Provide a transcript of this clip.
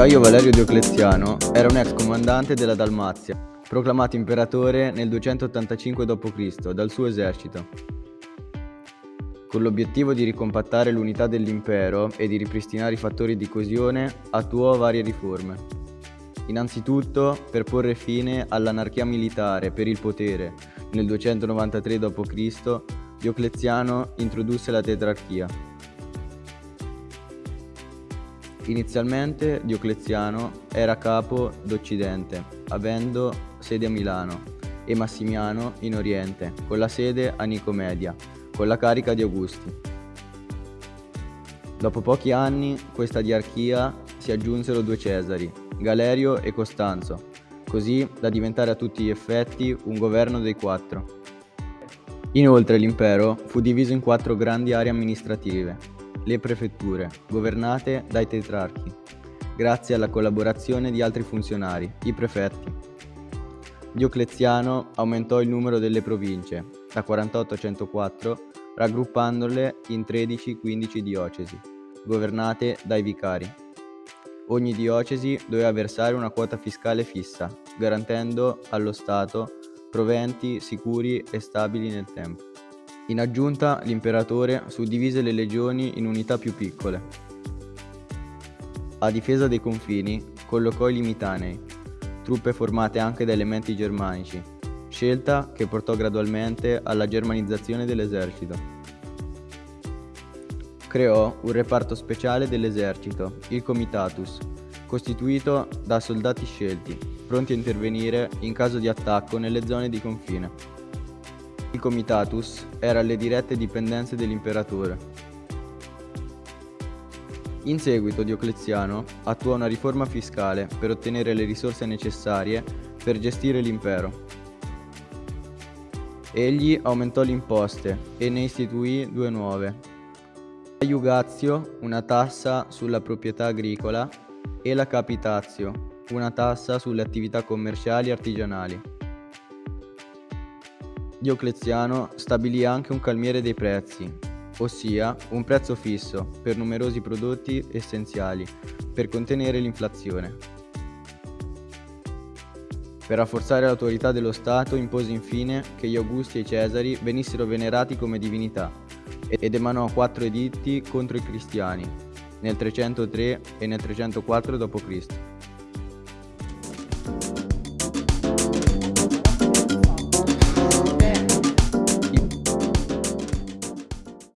Gaio Valerio Diocleziano era un ex comandante della Dalmazia, proclamato imperatore nel 285 d.C. dal suo esercito. Con l'obiettivo di ricompattare l'unità dell'impero e di ripristinare i fattori di coesione, attuò varie riforme. Innanzitutto, per porre fine all'anarchia militare per il potere, nel 293 d.C. Diocleziano introdusse la tetrarchia, Inizialmente Diocleziano era capo d'Occidente, avendo sede a Milano, e Massimiano in Oriente, con la sede a Nicomedia, con la carica di Augusti. Dopo pochi anni, questa diarchia si aggiunsero due Cesari, Galerio e Costanzo, così da diventare a tutti gli effetti un governo dei quattro. Inoltre l'impero fu diviso in quattro grandi aree amministrative, le prefetture, governate dai tetrarchi, grazie alla collaborazione di altri funzionari, i prefetti. Diocleziano aumentò il numero delle province, da 48 a 104, raggruppandole in 13-15 diocesi, governate dai vicari. Ogni diocesi doveva versare una quota fiscale fissa, garantendo allo Stato proventi sicuri e stabili nel tempo. In aggiunta, l'imperatore suddivise le legioni in unità più piccole. A difesa dei confini, collocò i limitanei, truppe formate anche da elementi germanici, scelta che portò gradualmente alla germanizzazione dell'esercito. Creò un reparto speciale dell'esercito, il Comitatus, costituito da soldati scelti, pronti a intervenire in caso di attacco nelle zone di confine. Il comitatus era alle dirette dipendenze dell'imperatore. In seguito Diocleziano attuò una riforma fiscale per ottenere le risorse necessarie per gestire l'impero. Egli aumentò le imposte e ne istituì due nuove. La iugazio, una tassa sulla proprietà agricola, e la capitazio, una tassa sulle attività commerciali e artigianali. Diocleziano stabilì anche un calmiere dei prezzi, ossia un prezzo fisso per numerosi prodotti essenziali per contenere l'inflazione. Per rafforzare l'autorità dello Stato impose infine che gli Augusti e i Cesari venissero venerati come divinità ed emanò quattro editti contro i cristiani nel 303 e nel 304 d.C.